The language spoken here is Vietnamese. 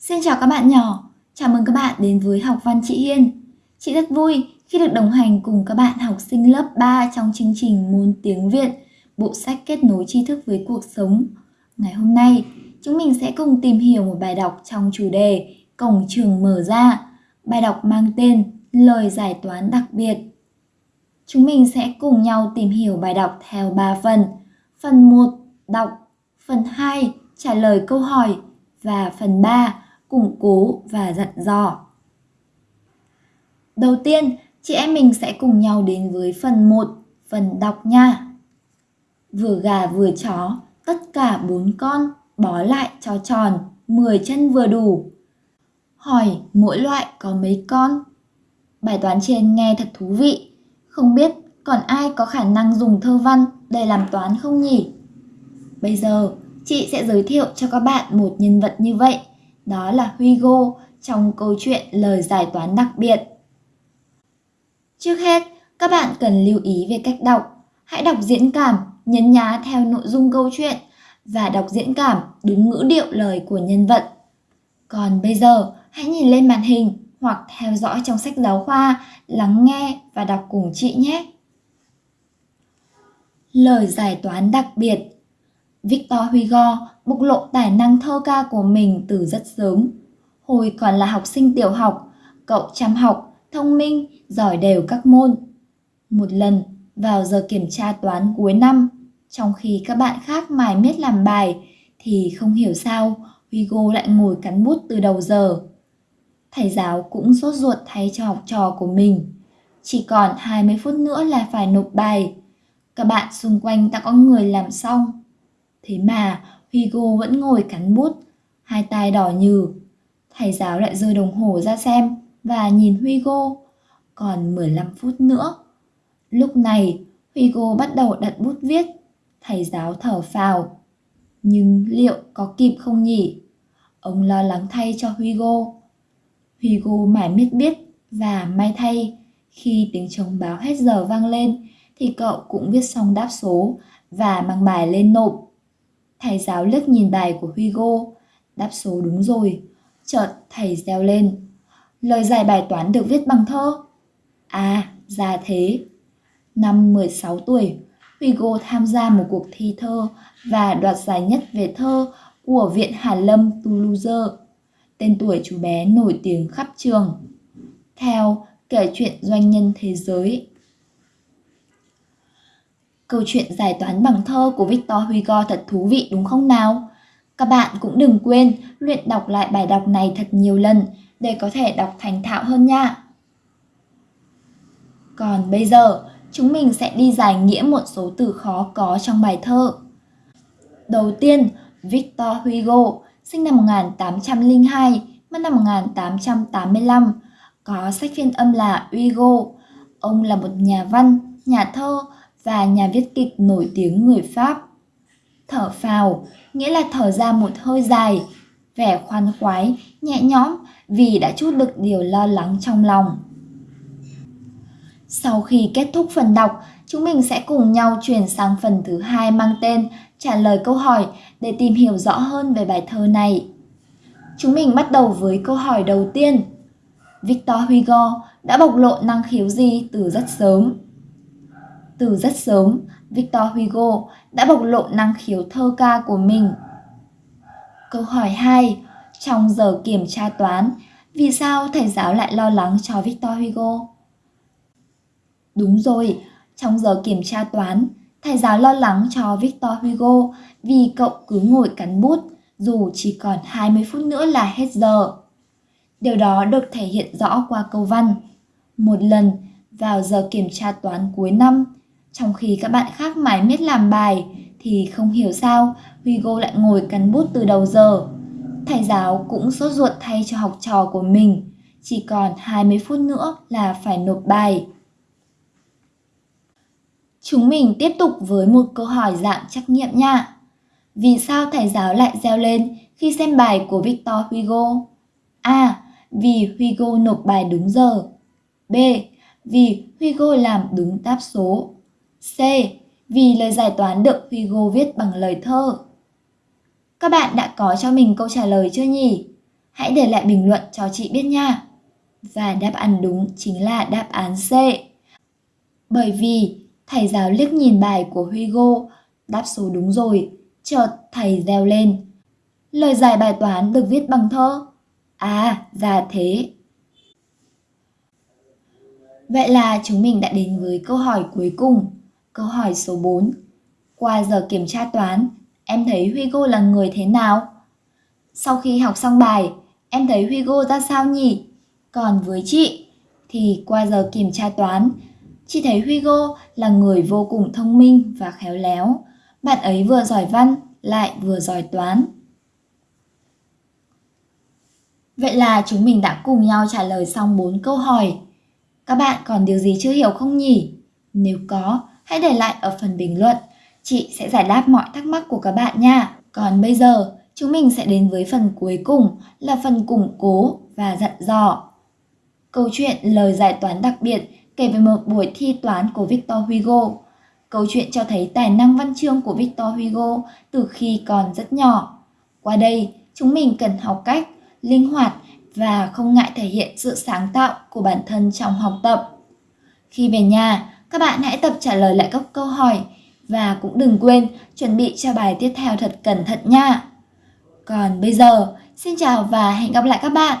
Xin chào các bạn nhỏ, chào mừng các bạn đến với học văn chị Hiên. Chị rất vui khi được đồng hành cùng các bạn học sinh lớp 3 trong chương trình môn tiếng Việt, bộ sách kết nối tri thức với cuộc sống. Ngày hôm nay, chúng mình sẽ cùng tìm hiểu một bài đọc trong chủ đề Cổng trường mở ra. Bài đọc mang tên Lời giải toán đặc biệt. Chúng mình sẽ cùng nhau tìm hiểu bài đọc theo 3 phần. Phần 1, đọc. Phần 2, trả lời câu hỏi. Và phần 3, củng cố và dặn dò. Đầu tiên, chị em mình sẽ cùng nhau đến với phần 1, phần đọc nha. Vừa gà vừa chó, tất cả bốn con, bó lại cho tròn, 10 chân vừa đủ. Hỏi mỗi loại có mấy con? Bài toán trên nghe thật thú vị. Không biết còn ai có khả năng dùng thơ văn để làm toán không nhỉ? Bây giờ, chị sẽ giới thiệu cho các bạn một nhân vật như vậy đó là Hugo trong câu chuyện lời giải toán đặc biệt. Trước hết, các bạn cần lưu ý về cách đọc. Hãy đọc diễn cảm, nhấn nhá theo nội dung câu chuyện và đọc diễn cảm đúng ngữ điệu lời của nhân vật. Còn bây giờ, hãy nhìn lên màn hình hoặc theo dõi trong sách giáo khoa, lắng nghe và đọc cùng chị nhé. Lời giải toán đặc biệt Victor Hugo bộc lộ tài năng thơ ca của mình từ rất sớm. Hồi còn là học sinh tiểu học, cậu chăm học, thông minh, giỏi đều các môn. Một lần, vào giờ kiểm tra toán cuối năm, trong khi các bạn khác mải miết làm bài, thì không hiểu sao Hugo lại ngồi cắn bút từ đầu giờ. Thầy giáo cũng sốt ruột thay cho học trò của mình. Chỉ còn 20 phút nữa là phải nộp bài. Các bạn xung quanh đã có người làm xong. Thế mà Hugo vẫn ngồi cắn bút, hai tay đỏ nhừ. Thầy giáo lại rơi đồng hồ ra xem và nhìn Hugo. Còn 15 phút nữa. Lúc này, Hugo bắt đầu đặt bút viết. Thầy giáo thở phào. Nhưng liệu có kịp không nhỉ? Ông lo lắng thay cho Hugo. Hugo mải miết biết và may thay khi tiếng trống báo hết giờ vang lên thì cậu cũng viết xong đáp số và mang bài lên nộp. Thầy giáo liếc nhìn bài của Hugo, đáp số đúng rồi. Chợt thầy reo lên. Lời giải bài toán được viết bằng thơ. À, ra thế. Năm 16 tuổi, Hugo tham gia một cuộc thi thơ và đoạt giải nhất về thơ của Viện Hàn Lâm Toulouse. Tên tuổi chú bé nổi tiếng khắp trường. Theo kể chuyện doanh nhân thế giới Câu chuyện giải toán bằng thơ của Victor Hugo thật thú vị đúng không nào? Các bạn cũng đừng quên luyện đọc lại bài đọc này thật nhiều lần để có thể đọc thành thạo hơn nha. Còn bây giờ, chúng mình sẽ đi giải nghĩa một số từ khó có trong bài thơ. Đầu tiên, Victor Hugo, sinh năm 1802, mất năm 1885, có sách phiên âm là Hugo. Ông là một nhà văn, nhà thơ, và nhà viết kịch nổi tiếng người Pháp. Thở phào nghĩa là thở ra một hơi dài, vẻ khoan khoái, nhẹ nhõm vì đã chút được điều lo lắng trong lòng. Sau khi kết thúc phần đọc, chúng mình sẽ cùng nhau chuyển sang phần thứ hai mang tên trả lời câu hỏi để tìm hiểu rõ hơn về bài thơ này. Chúng mình bắt đầu với câu hỏi đầu tiên. Victor Hugo đã bộc lộ năng khiếu gì từ rất sớm? Từ rất sớm, Victor Hugo đã bộc lộ năng khiếu thơ ca của mình. Câu hỏi 2. Trong giờ kiểm tra toán, vì sao thầy giáo lại lo lắng cho Victor Hugo? Đúng rồi, trong giờ kiểm tra toán, thầy giáo lo lắng cho Victor Hugo vì cậu cứ ngồi cắn bút dù chỉ còn 20 phút nữa là hết giờ. Điều đó được thể hiện rõ qua câu văn. Một lần, vào giờ kiểm tra toán cuối năm, trong khi các bạn khác mải miết làm bài, thì không hiểu sao Hugo lại ngồi cắn bút từ đầu giờ. Thầy giáo cũng sốt ruột thay cho học trò của mình. Chỉ còn 20 phút nữa là phải nộp bài. Chúng mình tiếp tục với một câu hỏi dạng trắc nghiệm nha. Vì sao thầy giáo lại reo lên khi xem bài của Victor Hugo? A. Vì Hugo nộp bài đúng giờ. B. Vì Hugo làm đúng đáp số. C. Vì lời giải toán được Hugo viết bằng lời thơ. Các bạn đã có cho mình câu trả lời chưa nhỉ? Hãy để lại bình luận cho chị biết nha. Và đáp án đúng chính là đáp án C. Bởi vì thầy giáo liếc nhìn bài của Hugo, đáp số đúng rồi, chợt thầy reo lên. Lời giải bài toán được viết bằng thơ. À, ra thế. Vậy là chúng mình đã đến với câu hỏi cuối cùng, câu hỏi số 4. Qua giờ kiểm tra toán, em thấy Hugo là người thế nào? Sau khi học xong bài, em thấy Hugo ra sao nhỉ? Còn với chị, thì qua giờ kiểm tra toán, chị thấy Hugo là người vô cùng thông minh và khéo léo. Bạn ấy vừa giỏi văn, lại vừa giỏi toán. Vậy là chúng mình đã cùng nhau trả lời xong 4 câu hỏi. Các bạn còn điều gì chưa hiểu không nhỉ? Nếu có, hãy để lại ở phần bình luận. Chị sẽ giải đáp mọi thắc mắc của các bạn nha. Còn bây giờ, chúng mình sẽ đến với phần cuối cùng là phần củng cố và dặn dò. Câu chuyện lời giải toán đặc biệt kể về một buổi thi toán của Victor Hugo. Câu chuyện cho thấy tài năng văn chương của Victor Hugo từ khi còn rất nhỏ. Qua đây, chúng mình cần học cách linh hoạt và không ngại thể hiện sự sáng tạo của bản thân trong học tập. Khi về nhà, các bạn hãy tập trả lời lại các câu hỏi và cũng đừng quên chuẩn bị cho bài tiếp theo thật cẩn thận nha. Còn bây giờ, xin chào và hẹn gặp lại các bạn.